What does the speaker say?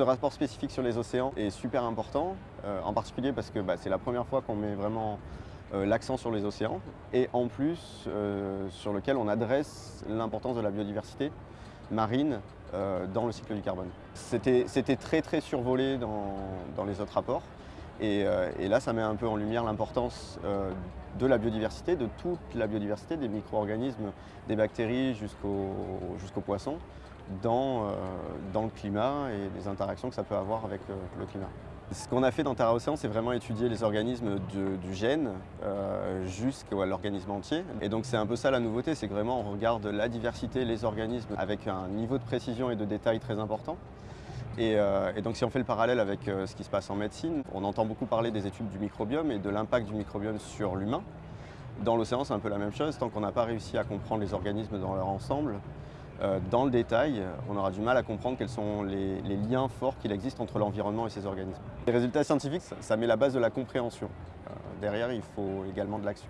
Ce rapport spécifique sur les océans est super important, euh, en particulier parce que bah, c'est la première fois qu'on met vraiment euh, l'accent sur les océans et en plus euh, sur lequel on adresse l'importance de la biodiversité marine dans le cycle du carbone. C'était très très survolé dans, les autres rapports et, là ça met un peu en lumière l'importance de la biodiversité, de toute la biodiversité, des micro-organismes, des bactéries jusqu'aux poissons dans, euh, dans, le climat et les interactions que ça peut avoir avec euh, le climat. Ce qu'on a fait dans Terra Océan, c'est vraiment étudier les organismes du gène euh, jusqu'à l'organisme entier. Et donc c'est un peu ça la nouveauté, c'est que vraiment on regarde la diversité, les organismes avec un niveau de précision et de détail très important. Et, et donc si on fait le parallèle avec ce qui se passe en médecine, on entend beaucoup parler des études du microbiome et de l'impact du microbiome sur l'humain. Dans l'océan, c'est un peu la même chose. Tant qu'on n'a pas réussi à comprendre les organismes dans leur ensemble, euh, dans le détail, on aura du mal à comprendre quels sont les, liens forts qu'il existe entre l'environnement et ces organismes. Les résultats scientifiques, ça, met la base de la compréhension. Euh, derrière, il faut également de l'action.